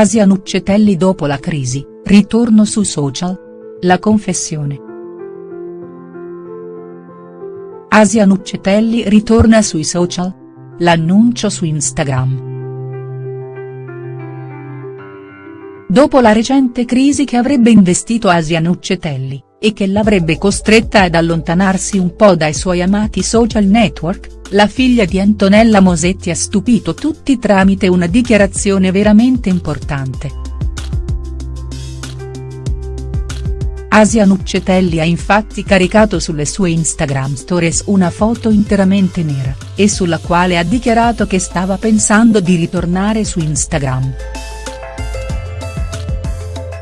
Asia Nuccetelli dopo la crisi, ritorno sui social? La confessione. Asia Nuccetelli ritorna sui social? L'annuncio su Instagram. Dopo la recente crisi che avrebbe investito Asia Nuccetelli, e che l'avrebbe costretta ad allontanarsi un po' dai suoi amati social network, la figlia di Antonella Mosetti ha stupito tutti tramite una dichiarazione veramente importante. Asia Nuccetelli ha infatti caricato sulle sue Instagram stories una foto interamente nera, e sulla quale ha dichiarato che stava pensando di ritornare su Instagram.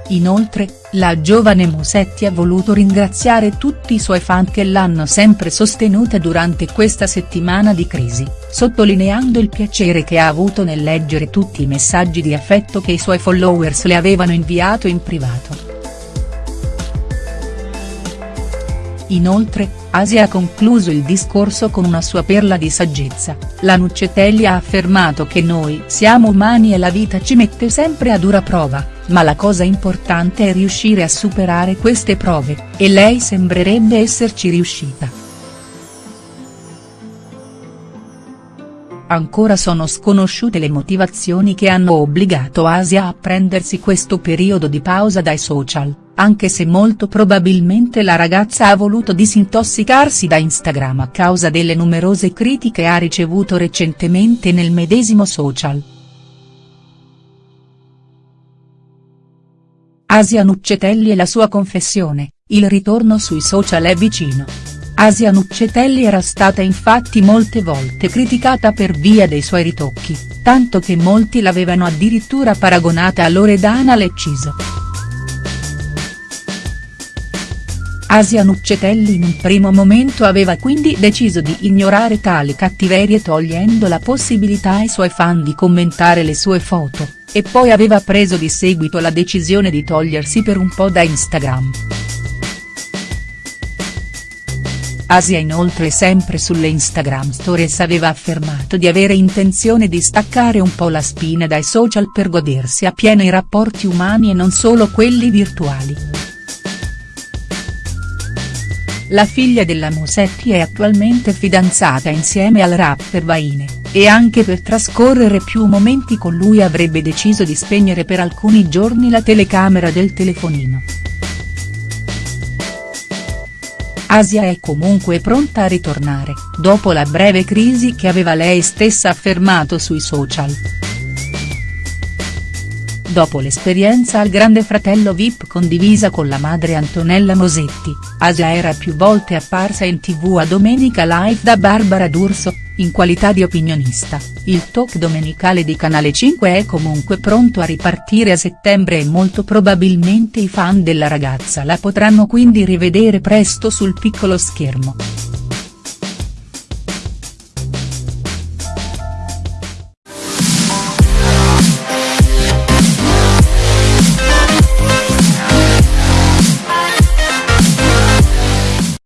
Inoltre, la giovane Musetti ha voluto ringraziare tutti i suoi fan che l'hanno sempre sostenuta durante questa settimana di crisi, sottolineando il piacere che ha avuto nel leggere tutti i messaggi di affetto che i suoi followers le avevano inviato in privato. Inoltre, Asia ha concluso il discorso con una sua perla di saggezza, la Nuccetelli ha affermato che noi siamo umani e la vita ci mette sempre a dura prova ma la cosa importante è riuscire a superare queste prove, e lei sembrerebbe esserci riuscita. Ancora sono sconosciute le motivazioni che hanno obbligato Asia a prendersi questo periodo di pausa dai social, anche se molto probabilmente la ragazza ha voluto disintossicarsi da Instagram a causa delle numerose critiche ha ricevuto recentemente nel medesimo social. Asia Nuccetelli e la sua confessione, il ritorno sui social è vicino. Asia Nuccetelli era stata infatti molte volte criticata per via dei suoi ritocchi, tanto che molti l'avevano addirittura paragonata a Loredana Lecciso. Asia Nuccetelli in un primo momento aveva quindi deciso di ignorare tali cattiverie togliendo la possibilità ai suoi fan di commentare le sue foto, e poi aveva preso di seguito la decisione di togliersi per un po' da Instagram. Asia inoltre sempre sulle Instagram stories aveva affermato di avere intenzione di staccare un po' la spina dai social per godersi appieno i rapporti umani e non solo quelli virtuali. La figlia della Mosetti è attualmente fidanzata insieme al rapper Vaine e anche per trascorrere più momenti con lui avrebbe deciso di spegnere per alcuni giorni la telecamera del telefonino. Asia è comunque pronta a ritornare, dopo la breve crisi che aveva lei stessa affermato sui social. Dopo l'esperienza al Grande Fratello Vip condivisa con la madre Antonella Mosetti, Asia era più volte apparsa in tv a Domenica Live da Barbara D'Urso, in qualità di opinionista, il talk domenicale di Canale 5 è comunque pronto a ripartire a settembre e molto probabilmente i fan della ragazza la potranno quindi rivedere presto sul piccolo schermo.